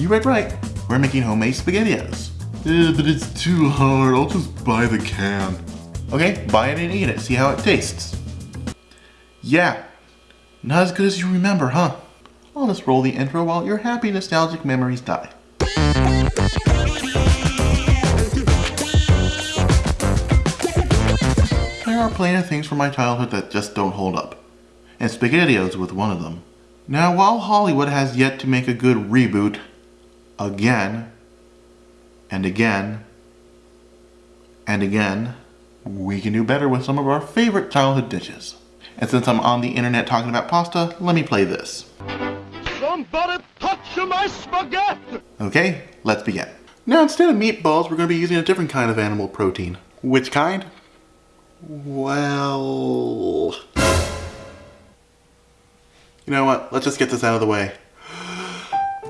You read right. We're making homemade SpaghettiOs. Eh, but it's too hard. I'll just buy the can. Okay, buy it and eat it. See how it tastes. Yeah, not as good as you remember, huh? I'll just roll the intro while your happy nostalgic memories die. There are plenty of things from my childhood that just don't hold up. And SpaghettiOs with one of them. Now, while Hollywood has yet to make a good reboot, again, and again, and again, we can do better with some of our favorite childhood dishes. And since I'm on the internet talking about pasta, let me play this. Somebody touch my spaghetti! Okay, let's begin. Now instead of meatballs, we're going to be using a different kind of animal protein. Which kind? Well... You know what? Let's just get this out of the way.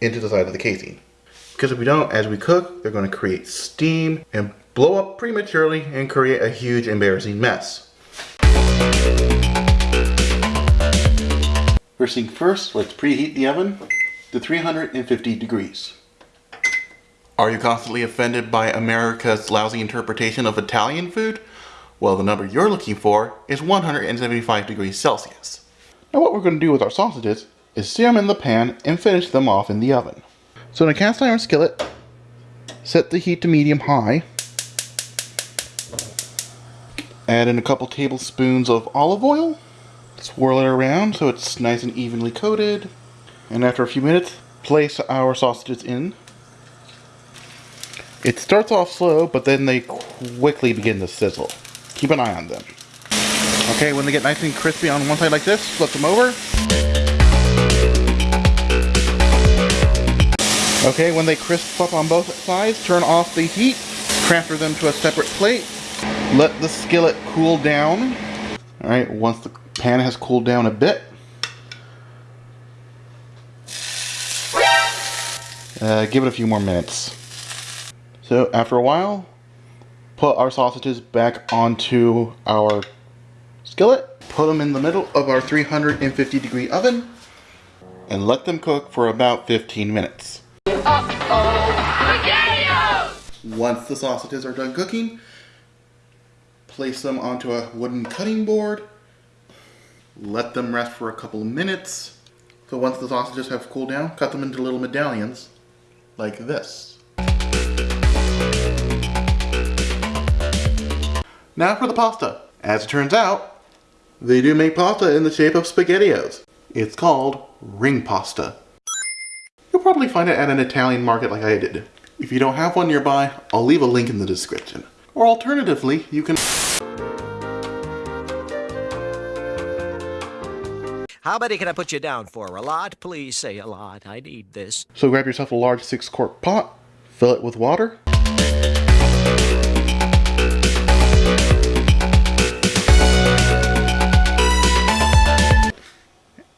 into the side of the casing. Because if we don't, as we cook, they're going to create steam and blow up prematurely and create a huge embarrassing mess. First thing first, let's preheat the oven to 350 degrees. Are you constantly offended by America's lousy interpretation of Italian food? Well, the number you're looking for is 175 degrees Celsius. Now what we're going to do with our sausages is sear them in the pan and finish them off in the oven. So in a cast iron skillet, set the heat to medium high. Add in a couple tablespoons of olive oil. Swirl it around so it's nice and evenly coated. And after a few minutes, place our sausages in. It starts off slow, but then they quickly begin to sizzle. Keep an eye on them. Okay, when they get nice and crispy on one side like this, flip them over. Okay, when they crisp up on both sides, turn off the heat, transfer them to a separate plate, let the skillet cool down. All right, once the pan has cooled down a bit, uh, give it a few more minutes. So after a while, put our sausages back onto our skillet, put them in the middle of our 350 degree oven, and let them cook for about 15 minutes. Once the sausages are done cooking, place them onto a wooden cutting board. Let them rest for a couple minutes. So once the sausages have cooled down, cut them into little medallions, like this. Now for the pasta. As it turns out, they do make pasta in the shape of SpaghettiOs. It's called ring pasta. You'll probably find it at an Italian market like I did. If you don't have one nearby, I'll leave a link in the description. Or alternatively, you can... How many can I put you down for? A lot? Please say a lot. I need this. So grab yourself a large six quart pot, fill it with water,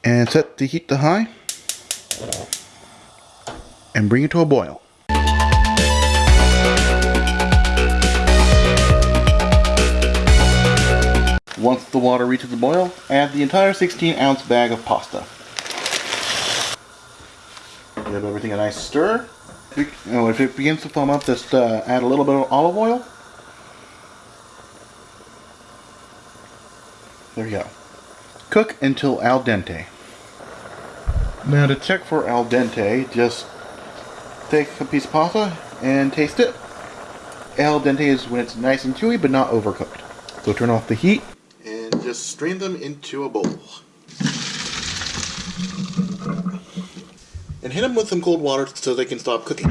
and set the heat to high and bring it to a boil. Once the water reaches the boil, add the entire 16 ounce bag of pasta. Give everything a nice stir. If it begins to foam up, just uh, add a little bit of olive oil. There you go. Cook until al dente. Now to check for al dente, just take a piece of pasta and taste it. Al dente is when it's nice and chewy but not overcooked. So turn off the heat and just strain them into a bowl. And hit them with some cold water so they can stop cooking.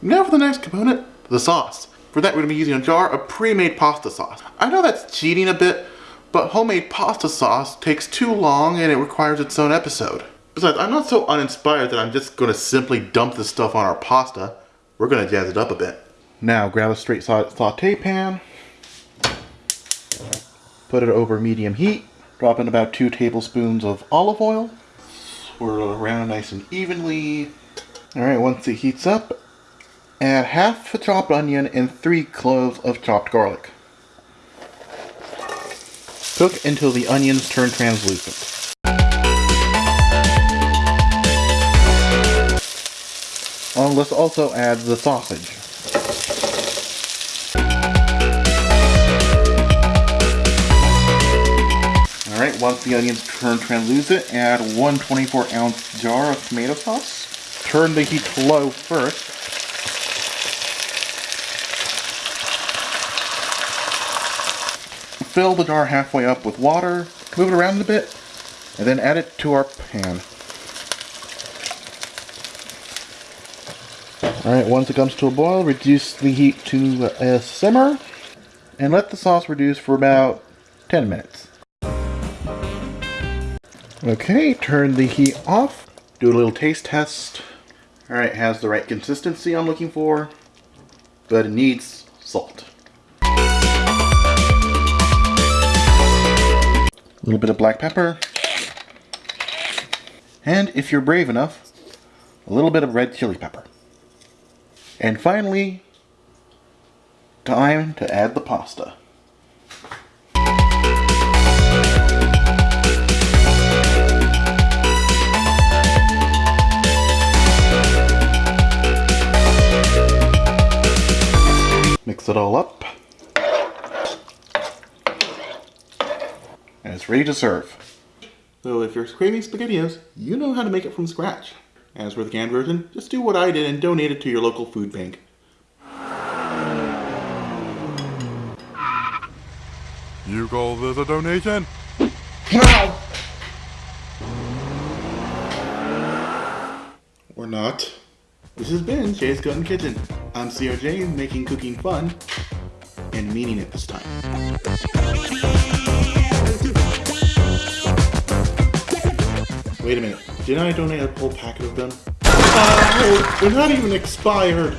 Now for the next component, the sauce. For that we're going to be using a jar of pre-made pasta sauce. I know that's cheating a bit, but homemade pasta sauce takes too long and it requires its own episode. Besides, I'm not so uninspired that I'm just going to simply dump this stuff on our pasta. We're going to jazz it up a bit. Now, grab a straight saute pan. Put it over medium heat. Drop in about two tablespoons of olive oil. Swirl it around nice and evenly. Alright, once it heats up, add half a chopped onion and three cloves of chopped garlic. Cook until the onions turn translucent. Um, let's also add the sausage. Alright, once the onions turn translucent, add one 24 ounce jar of tomato sauce. Turn the heat low first. Fill the jar halfway up with water, move it around a bit, and then add it to our pan. Alright, once it comes to a boil, reduce the heat to a simmer, and let the sauce reduce for about 10 minutes. Okay, turn the heat off. Do a little taste test. Alright, has the right consistency I'm looking for, but it needs salt. A little bit of black pepper. And if you're brave enough, a little bit of red chili pepper. And finally, time to add the pasta. Mix it all up. And it's ready to serve. So if you're craving SpaghettiOs, you know how to make it from scratch. As for the canned version, just do what I did and donate it to your local food bank. You call this a donation? No! Or not. This has been Jay's Gun Kitchen. I'm COJ, making cooking fun, and meaning it this time. Wait a minute, didn't I donate a whole packet of them? Uh, oh, they're not even expired!